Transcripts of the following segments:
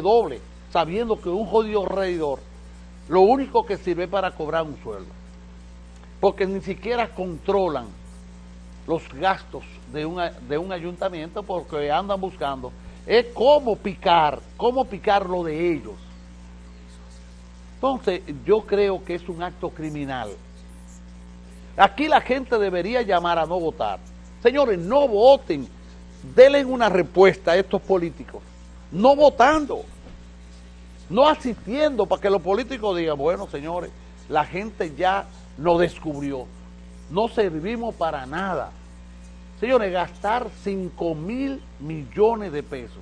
doble, sabiendo que un jodido reidor lo único que sirve para cobrar un sueldo. Porque ni siquiera controlan los gastos de, de un ayuntamiento porque andan buscando es cómo picar, cómo picar lo de ellos. Entonces, yo creo que es un acto criminal. Aquí la gente debería llamar a no votar. Señores, no voten. Denle una respuesta a estos políticos. No votando. No asistiendo para que los políticos digan, bueno, señores, la gente ya nos descubrió. No servimos para nada. Señores, gastar 5 mil millones de pesos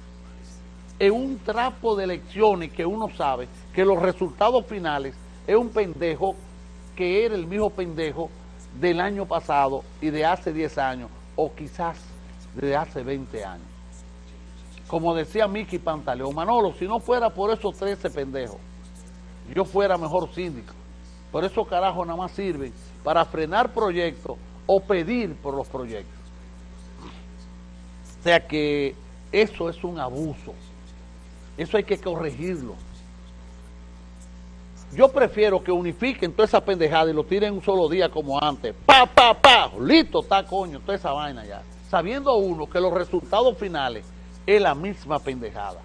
en un trapo de elecciones que uno sabe que los resultados finales es un pendejo que era el mismo pendejo del año pasado y de hace 10 años, o quizás de hace 20 años. Como decía Miki Pantaleón, Manolo, si no fuera por esos 13 pendejos, yo fuera mejor síndico. Por eso carajo nada más sirven para frenar proyectos o pedir por los proyectos. O sea que eso es un abuso. Eso hay que corregirlo. Yo prefiero que unifiquen toda esa pendejada y lo tiren un solo día como antes. Pa, pa, pa, listo está coño, toda esa vaina ya. Sabiendo uno que los resultados finales es la misma pendejada.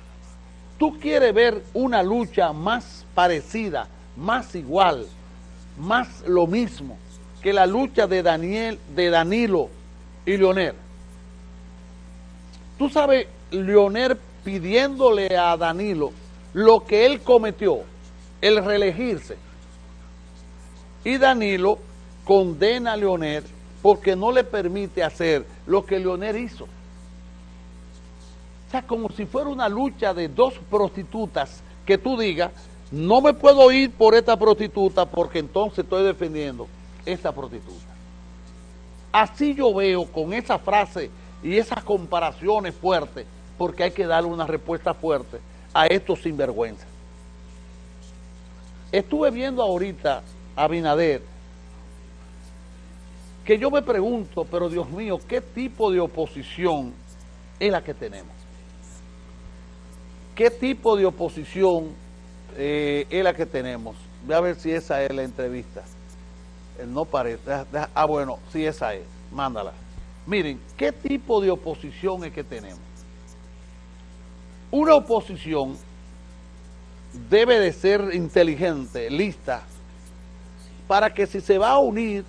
Tú quieres ver una lucha más parecida, más igual, más lo mismo que la lucha de Daniel, de Danilo y Leonel. Tú sabes, Leonel pidiéndole a Danilo lo que él cometió, el reelegirse. Y Danilo condena a Leonel porque no le permite hacer lo que Leonel hizo. Como si fuera una lucha de dos prostitutas que tú digas, no me puedo ir por esta prostituta porque entonces estoy defendiendo esta prostituta. Así yo veo con esa frase y esas comparaciones fuertes, porque hay que darle una respuesta fuerte a estos sinvergüenzas. Estuve viendo ahorita a Binader, que yo me pregunto, pero Dios mío, ¿qué tipo de oposición es la que tenemos? ¿Qué tipo de oposición eh, es la que tenemos? Voy a ver si esa es la entrevista. no parece. ah, bueno, si esa es. Mándala. Miren, ¿qué tipo de oposición es que tenemos? Una oposición debe de ser inteligente, lista, para que si se va a unir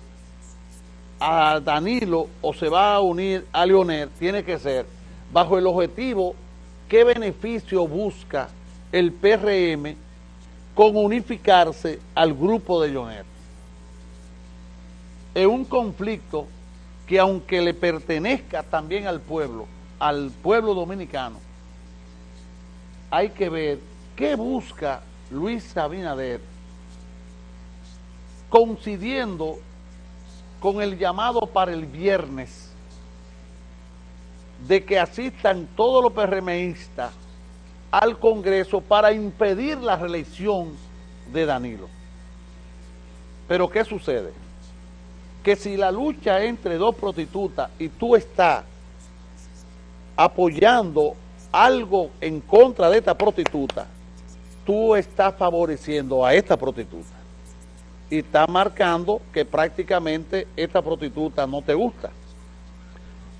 a Danilo o se va a unir a Leonel, tiene que ser bajo el objetivo qué beneficio busca el PRM con unificarse al grupo de Leonel. Es un conflicto que aunque le pertenezca también al pueblo, al pueblo dominicano, hay que ver qué busca Luis Abinader coincidiendo con el llamado para el viernes de que asistan todos los PRMistas al Congreso para impedir la reelección de Danilo. Pero ¿qué sucede? que si la lucha entre dos prostitutas y tú estás apoyando algo en contra de esta prostituta, tú estás favoreciendo a esta prostituta y estás marcando que prácticamente esta prostituta no te gusta.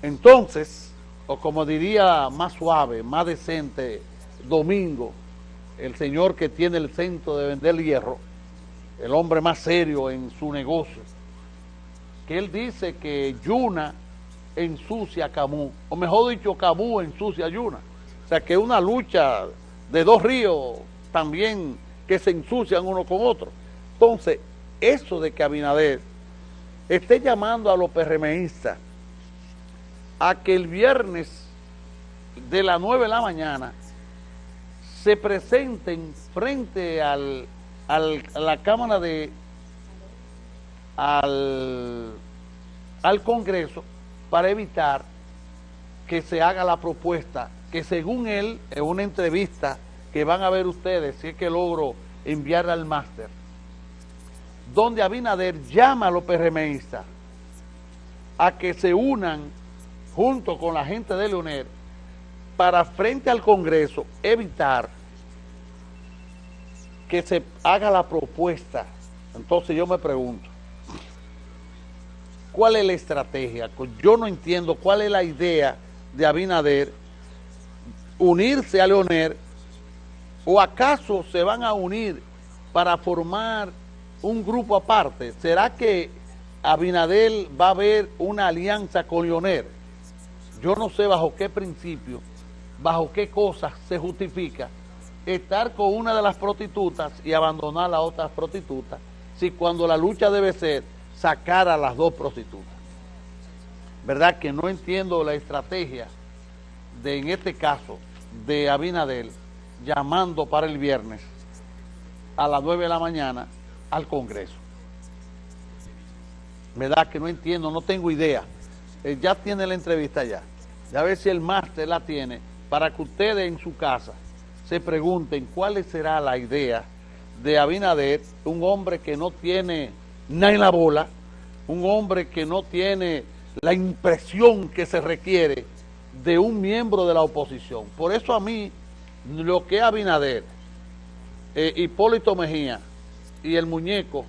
Entonces, o como diría más suave, más decente, Domingo, el señor que tiene el centro de vender hierro, el hombre más serio en su negocio, que él dice que Yuna ensucia a Camus, o mejor dicho, Camus ensucia a Yuna. O sea, que es una lucha de dos ríos también que se ensucian uno con otro. Entonces, eso de que Abinader esté llamando a los PRMistas a que el viernes de las 9 de la mañana se presenten frente al, a la Cámara de al, al Congreso para evitar que se haga la propuesta que según él, en una entrevista que van a ver ustedes, si es que logro enviarla al máster, donde Abinader llama a los PRMistas a que se unan junto con la gente de Leonel para frente al Congreso evitar que se haga la propuesta. Entonces yo me pregunto, ¿cuál es la estrategia? Yo no entiendo cuál es la idea de Abinader unirse a Leonel o acaso se van a unir para formar un grupo aparte. ¿Será que Abinadel va a haber una alianza con Leonel? Yo no sé bajo qué principio, bajo qué cosas se justifica estar con una de las prostitutas y abandonar a las otras prostitutas, si cuando la lucha debe ser sacar a las dos prostitutas. ¿Verdad? Que no entiendo la estrategia de, en este caso, de Abinadel llamando para el viernes a las 9 de la mañana al Congreso. ¿Verdad? Que no entiendo, no tengo idea. Eh, ya tiene la entrevista ya. Ya ver si el máster la tiene para que ustedes en su casa se pregunten cuál será la idea de Abinader, un hombre que no tiene nada en la bola, un hombre que no tiene la impresión que se requiere de un miembro de la oposición. Por eso a mí, lo que Abinader, eh, Hipólito Mejía y el muñeco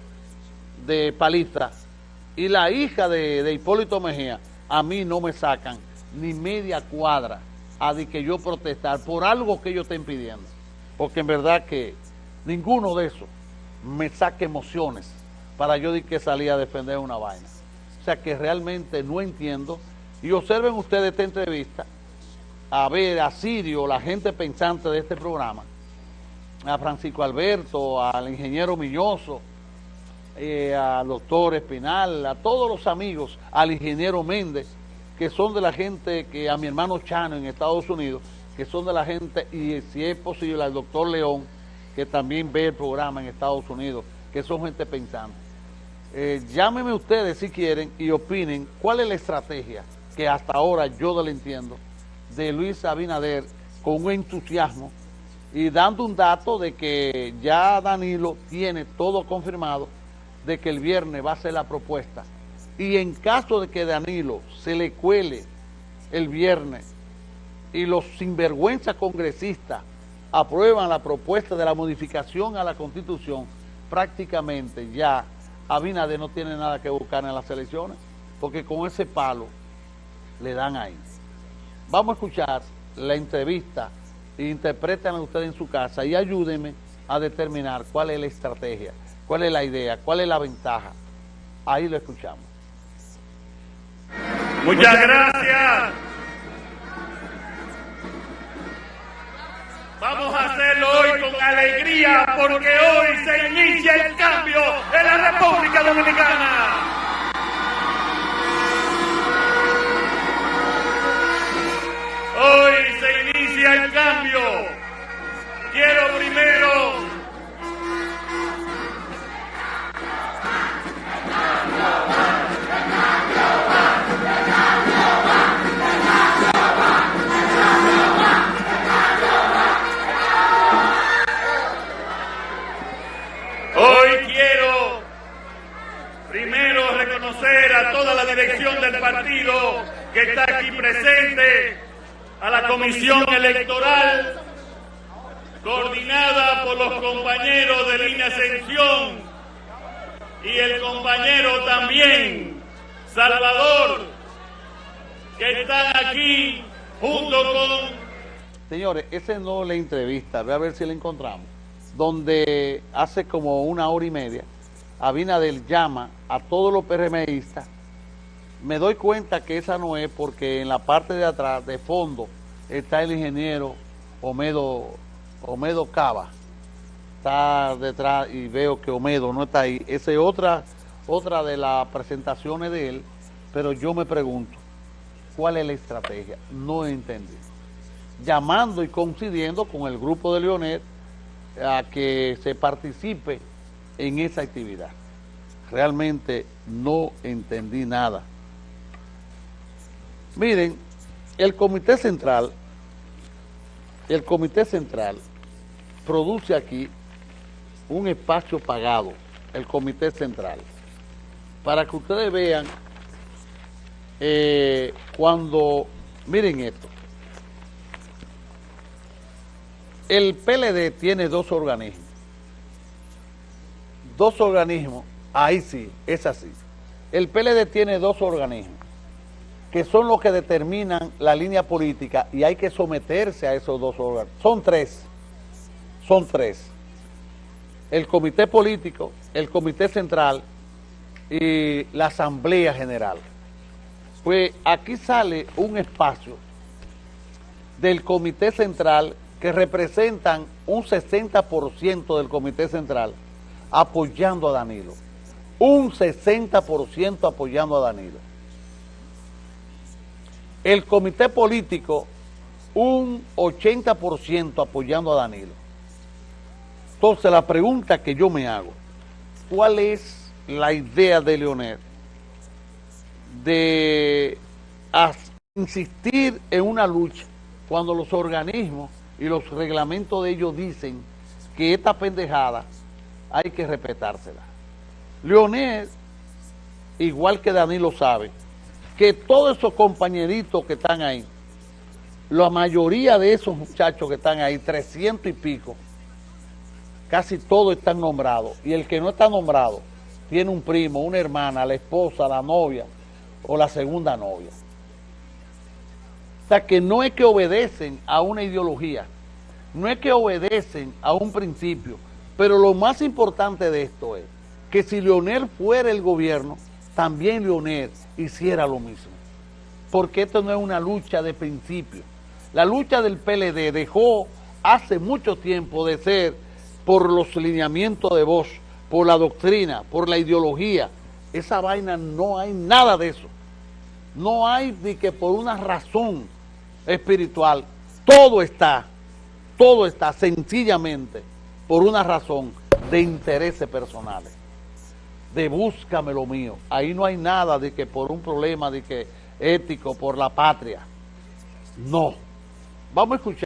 de Paliza y la hija de Hipólito Mejía, a mí no me sacan ni media cuadra a de que yo protestar por algo que ellos estén pidiendo. Porque en verdad que ninguno de esos me saque emociones para yo de que salía a defender una vaina. O sea que realmente no entiendo. Y observen ustedes esta entrevista, a ver a Sirio, la gente pensante de este programa, a Francisco Alberto, al ingeniero Milloso, eh, al doctor Espinal, a todos los amigos, al ingeniero Méndez, que son de la gente, que a mi hermano Chano en Estados Unidos, que son de la gente, y si es posible al doctor León, que también ve el programa en Estados Unidos, que son gente pensante. Eh, llámenme ustedes si quieren y opinen cuál es la estrategia que hasta ahora yo no le entiendo de Luis Abinader con un entusiasmo y dando un dato de que ya Danilo tiene todo confirmado de que el viernes va a ser la propuesta. Y en caso de que Danilo se le cuele el viernes y los sinvergüenza congresistas aprueban la propuesta de la modificación a la Constitución, prácticamente ya Abinader no tiene nada que buscar en las elecciones, porque con ese palo le dan ahí. Vamos a escuchar la entrevista. Interpretan ustedes en su casa y ayúdenme a determinar cuál es la estrategia, cuál es la idea, cuál es la ventaja. Ahí lo escuchamos. Muchas gracias. Vamos a hacerlo hoy con alegría porque hoy se inicia el cambio en la República Dominicana. Hoy se inicia el cambio. Quiero primero comisión electoral, coordinada por los compañeros de Línea Ascensión y el compañero también, Salvador, que están aquí junto con... Señores, ese no la entrevista, voy a ver si la encontramos, donde hace como una hora y media Abinadel llama a todos los PRMistas, me doy cuenta que esa no es porque en la parte de atrás, de fondo, está el ingeniero Omedo, Omedo Cava. Está detrás y veo que Omedo no está ahí. Esa es otra, otra de las presentaciones de él, pero yo me pregunto, ¿cuál es la estrategia? No entendí. Llamando y coincidiendo con el grupo de Leonel a que se participe en esa actividad. Realmente no entendí nada. Miren, el Comité Central, el Comité Central produce aquí un espacio pagado, el Comité Central, para que ustedes vean eh, cuando, miren esto, el PLD tiene dos organismos, dos organismos, ahí sí, es así. El PLD tiene dos organismos que son los que determinan la línea política y hay que someterse a esos dos órganos. Son tres, son tres. El comité político, el comité central y la asamblea general. Pues aquí sale un espacio del comité central que representan un 60% del comité central apoyando a Danilo. Un 60% apoyando a Danilo. El comité político, un 80% apoyando a Danilo. Entonces la pregunta que yo me hago, ¿cuál es la idea de Leonel de insistir en una lucha cuando los organismos y los reglamentos de ellos dicen que esta pendejada hay que respetársela. Leonel, igual que Danilo sabe, que todos esos compañeritos que están ahí, la mayoría de esos muchachos que están ahí, 300 y pico, casi todos están nombrados. Y el que no está nombrado tiene un primo, una hermana, la esposa, la novia o la segunda novia. O sea que no es que obedecen a una ideología, no es que obedecen a un principio, pero lo más importante de esto es que si Leonel fuera el gobierno, también Leonel hiciera lo mismo. Porque esto no es una lucha de principio. La lucha del PLD dejó hace mucho tiempo de ser por los lineamientos de voz, por la doctrina, por la ideología. Esa vaina no hay nada de eso. No hay de que por una razón espiritual. Todo está, todo está sencillamente por una razón de intereses personales de búscame lo mío. Ahí no hay nada de que por un problema de que ético, por la patria. No. Vamos a escuchar.